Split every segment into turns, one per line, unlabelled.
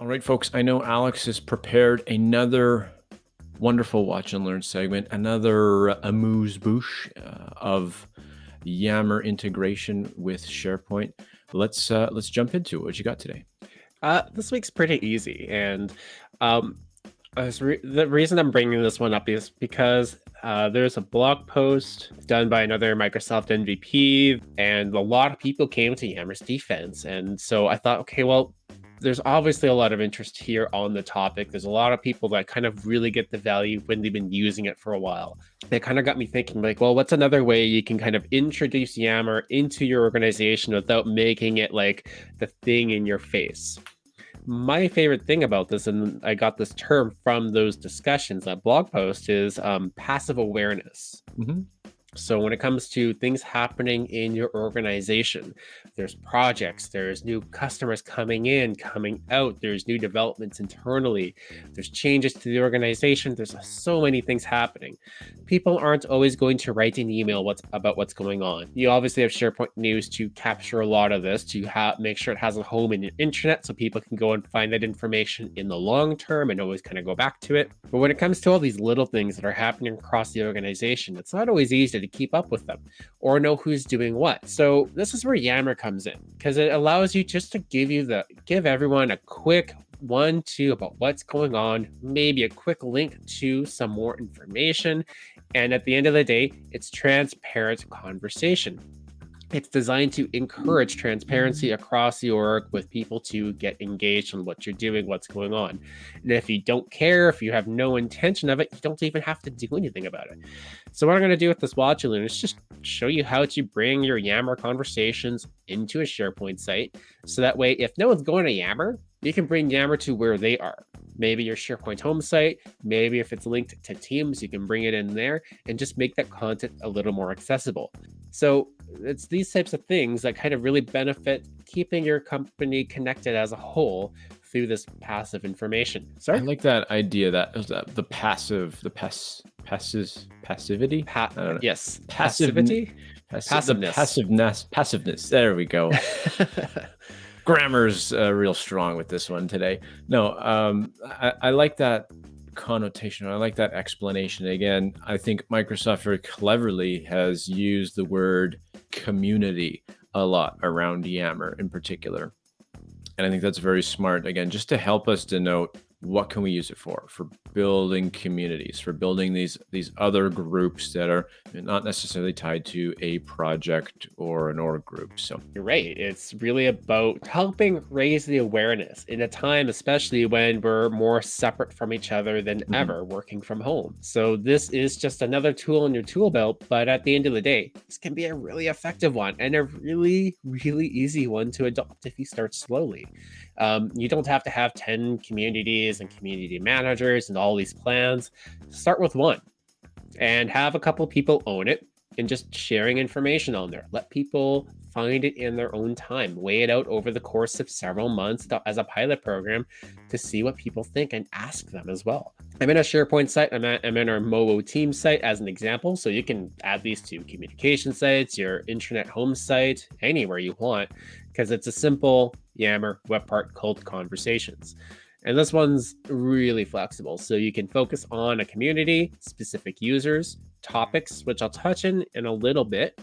All right, folks, I know Alex has prepared another wonderful watch and learn segment, another amuse bouche uh, of Yammer integration with SharePoint. Let's uh, let's jump into it. What you got today?
Uh, this week's pretty easy, and um, re the reason I'm bringing this one up is because uh, there's a blog post done by another Microsoft MVP, and a lot of people came to Yammer's defense. And so I thought, okay, well, there's obviously a lot of interest here on the topic. There's a lot of people that kind of really get the value when they've been using it for a while. It kind of got me thinking, like, well, what's another way you can kind of introduce Yammer into your organization without making it like the thing in your face? My favorite thing about this, and I got this term from those discussions, that blog post, is um, passive awareness. Mm -hmm. So when it comes to things happening in your organization, there's projects, there's new customers coming in, coming out, there's new developments internally, there's changes to the organization, there's so many things happening. People aren't always going to write an email what's about what's going on. You obviously have SharePoint News to capture a lot of this, to make sure it has a home in your intranet so people can go and find that information in the long term and always kind of go back to it. But when it comes to all these little things that are happening across the organization, it's not always easy to keep up with them or know who's doing what. So this is where Yammer comes in because it allows you just to give you the give everyone a quick one, two about what's going on, maybe a quick link to some more information. And at the end of the day, it's transparent conversation. It's designed to encourage transparency across the org with people to get engaged on what you're doing, what's going on. And if you don't care, if you have no intention of it, you don't even have to do anything about it. So what I'm going to do with this watch loon is just show you how to bring your Yammer conversations into a SharePoint site. So that way, if no one's going to Yammer, you can bring Yammer to where they are. Maybe your SharePoint home site, maybe if it's linked to Teams, you can bring it in there and just make that content a little more accessible. So it's these types of things that kind of really benefit keeping your company connected as a whole through this passive information.
Sorry? I like that idea that the passive, the pass, passes, passivity?
Pa yes. Passivity?
Passive, passiveness. passiveness. Passiveness. There we go. Grammar's uh, real strong with this one today. No, um, I, I like that connotation. I like that explanation. Again, I think Microsoft very cleverly has used the word community a lot around Yammer in particular. And I think that's very smart, again, just to help us denote what can we use it for? For building communities for building these these other groups that are not necessarily tied to a project or an org group. So
you're right. It's really about helping raise the awareness in a time especially when we're more separate from each other than mm -hmm. ever working from home. So this is just another tool in your tool belt but at the end of the day this can be a really effective one and a really really easy one to adopt if you start slowly um, you don't have to have 10 communities and community managers and all these plans. Start with one and have a couple people own it and just sharing information on there. Let people find it in their own time. Weigh it out over the course of several months as a pilot program to see what people think and ask them as well. I'm in a SharePoint site. I'm, at, I'm in our Movo team site as an example. So you can add these to communication sites, your intranet home site, anywhere you want, because it's a simple Yammer web part called conversations. And this one's really flexible. So you can focus on a community, specific users, topics, which I'll touch in in a little bit,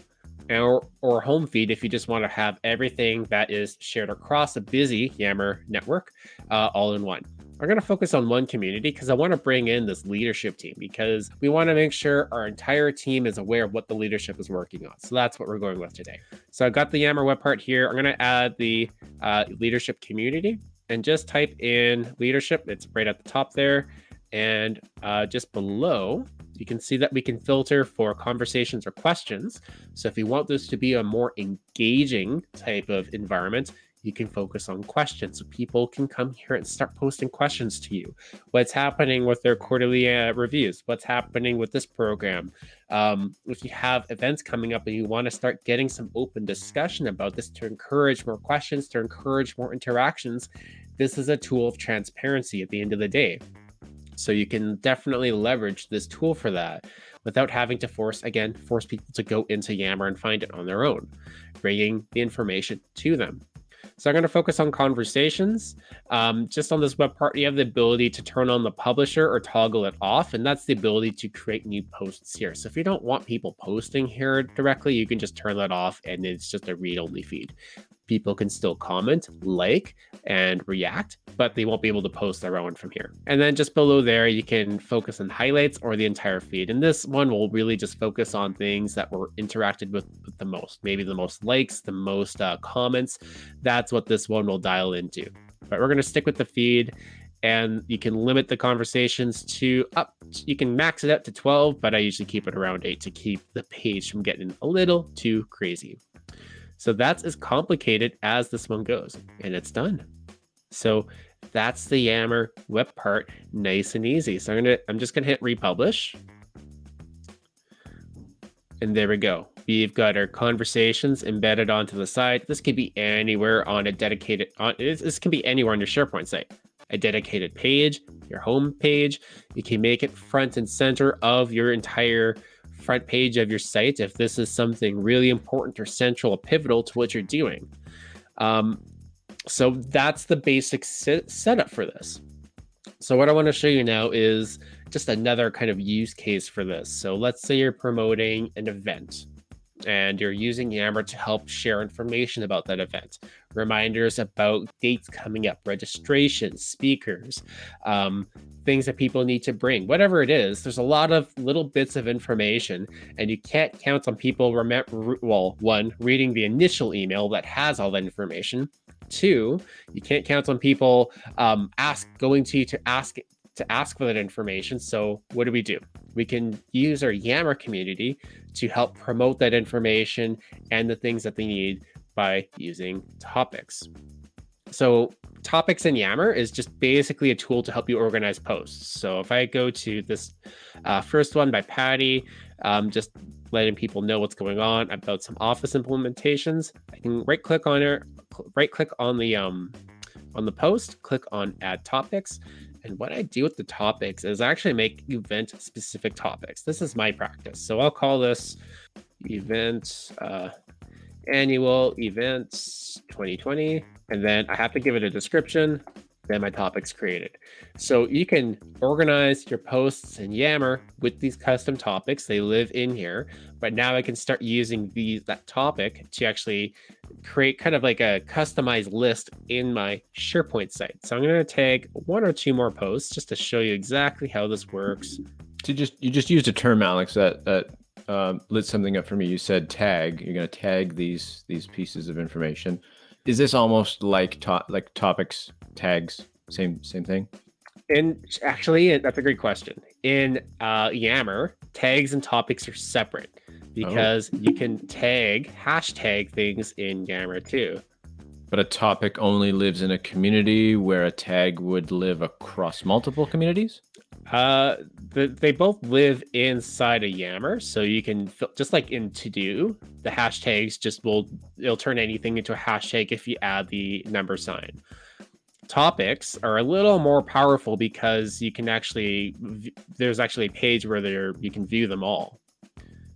or, or home feed if you just want to have everything that is shared across a busy Yammer network uh, all in one. I'm going to focus on one community because I want to bring in this leadership team because we want to make sure our entire team is aware of what the leadership is working on. So that's what we're going with today. So I've got the Yammer web part here. I'm going to add the uh, leadership community and just type in leadership. It's right at the top there. And uh, just below, you can see that we can filter for conversations or questions. So if you want this to be a more engaging type of environment, you can focus on questions. So people can come here and start posting questions to you. What's happening with their quarterly uh, reviews? What's happening with this program? Um, if you have events coming up and you want to start getting some open discussion about this to encourage more questions, to encourage more interactions, this is a tool of transparency at the end of the day. So you can definitely leverage this tool for that without having to force, again, force people to go into Yammer and find it on their own, bringing the information to them. So I'm going to focus on conversations. Um, just on this web part, you have the ability to turn on the publisher or toggle it off, and that's the ability to create new posts here. So if you don't want people posting here directly, you can just turn that off and it's just a read-only feed people can still comment, like, and react, but they won't be able to post their own from here. And then just below there, you can focus on highlights or the entire feed. And this one will really just focus on things that were interacted with, the most, maybe the most likes, the most uh, comments. That's what this one will dial into. But we're going to stick with the feed and you can limit the conversations to up you can max it up to 12 but i usually keep it around 8 to keep the page from getting a little too crazy so that's as complicated as this one goes, and it's done. So that's the Yammer web part, nice and easy. So I'm gonna, I'm just gonna hit republish. And there we go. We've got our conversations embedded onto the site. This could be anywhere on a dedicated, on, this can be anywhere on your SharePoint site. A dedicated page, your home page. You can make it front and center of your entire front page of your site if this is something really important or central or pivotal to what you're doing. Um, so that's the basic set setup for this. So what I want to show you now is just another kind of use case for this. So let's say you're promoting an event and you're using Yammer to help share information about that event. Reminders about dates coming up, registrations, speakers, um, things that people need to bring, whatever it is. There's a lot of little bits of information, and you can't count on people. Well, one, reading the initial email that has all that information. Two, you can't count on people um, ask going to you to ask to ask for that information. So what do we do? We can use our Yammer community to help promote that information and the things that they need by using topics. So topics in Yammer is just basically a tool to help you organize posts. So if I go to this uh, first one by Patty, um, just letting people know what's going on about some Office implementations, I can right click on it, right click on the um, on the post, click on add topics, and what I do with the topics is actually make event specific topics. This is my practice. So I'll call this event uh, annual events 2020. And then I have to give it a description. My topic's created. So you can organize your posts in Yammer with these custom topics. They live in here, but now I can start using these that topic to actually create kind of like a customized list in my SharePoint site. So I'm going to tag one or two more posts just to show you exactly how this works.
So you just you just used a term, Alex, that that um, lit something up for me. You said tag. You're going to tag these these pieces of information. Is this almost like to like topics tags? Same same thing.
And actually, that's a great question. In uh, Yammer, tags and topics are separate because oh. you can tag hashtag things in Yammer too.
But a topic only lives in a community where a tag would live across multiple communities?
Uh, the, they both live inside a Yammer, so you can just like in To Do, the hashtags just will it'll turn anything into a hashtag if you add the number sign. Topics are a little more powerful because you can actually there's actually a page where there you can view them all.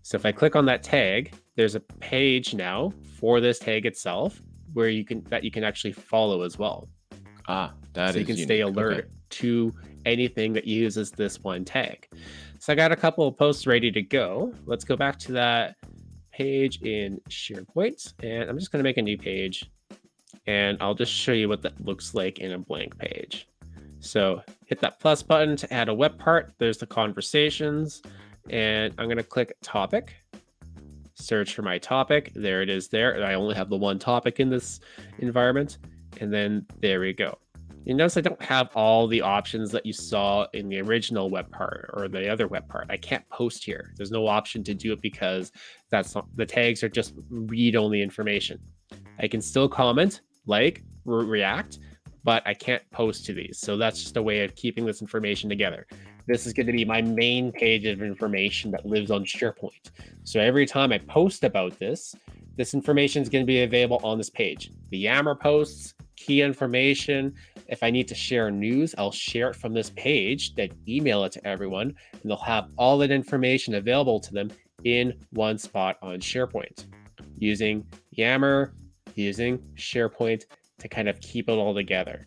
So if I click on that tag, there's a page now for this tag itself where you can that you can actually follow as well.
Ah, that
so you can
unique.
stay alert okay. to anything that uses this one tag. So I got a couple of posts ready to go. Let's go back to that page in SharePoint, and I'm just going to make a new page, and I'll just show you what that looks like in a blank page. So hit that plus button to add a web part. There's the conversations and I'm going to click topic, search for my topic. There it is there. I only have the one topic in this environment. And then there we go. You notice I don't have all the options that you saw in the original web part or the other web part. I can't post here. There's no option to do it because that's not, the tags are just read-only information. I can still comment, like, re react, but I can't post to these. So that's just a way of keeping this information together this is going to be my main page of information that lives on SharePoint. So every time I post about this, this information is going to be available on this page. The Yammer posts, key information. If I need to share news, I'll share it from this page, then email it to everyone, and they'll have all that information available to them in one spot on SharePoint. Using Yammer, using SharePoint, to kind of keep it all together.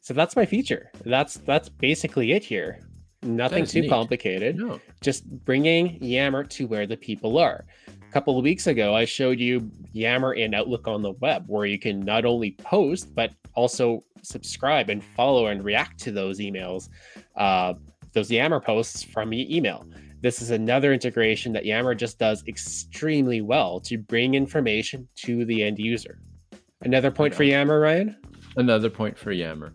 So that's my feature. That's that's basically it here. Nothing too neat. complicated. No. Just bringing Yammer to where the people are. A couple of weeks ago, I showed you Yammer in Outlook on the web, where you can not only post but also subscribe and follow and react to those emails, uh, those Yammer posts from your email. This is another integration that Yammer just does extremely well to bring information to the end user. Another point for Yammer, Ryan?
Another point for Yammer.